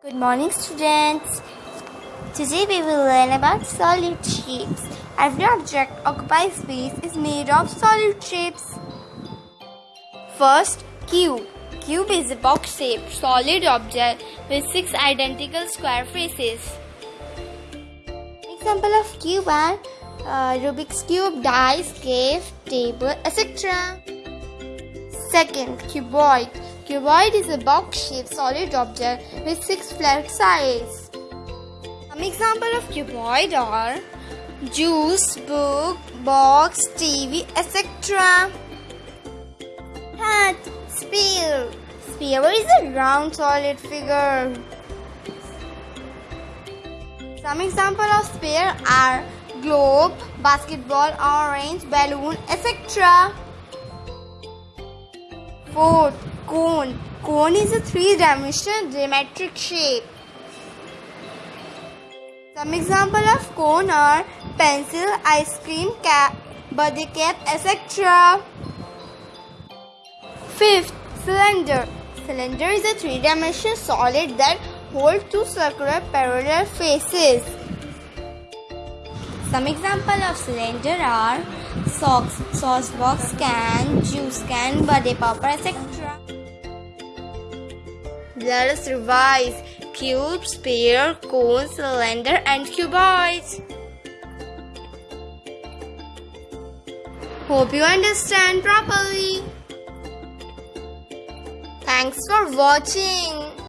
Good morning, students. Today we will learn about solid shapes. Every object occupies space is made of solid shapes. First, cube. Cube is a box-shaped solid object with six identical square faces. Example of cube are uh, Rubik's cube, dice, cave, table, etc. Second, cuboid. Cuboid is a box-shaped solid object with six flat sides. Some example of cuboid are juice, book, box, TV, etc. Hat, sphere. Sphere is a round solid figure. Some example of sphere are globe, basketball, orange, balloon, etc. Fourth, cone. Cone is a three-dimensional geometric shape. Some example of cone are pencil, ice cream, cap, body cap, etc. Fifth, cylinder. Cylinder is a three-dimensional solid that holds two circular parallel faces. Some example of cylinder are socks, sauce box, can, juice can, birthday paper, etc. Let us revise cube, sphere, cone, cylinder, and cuboids. Hope you understand properly. Thanks for watching.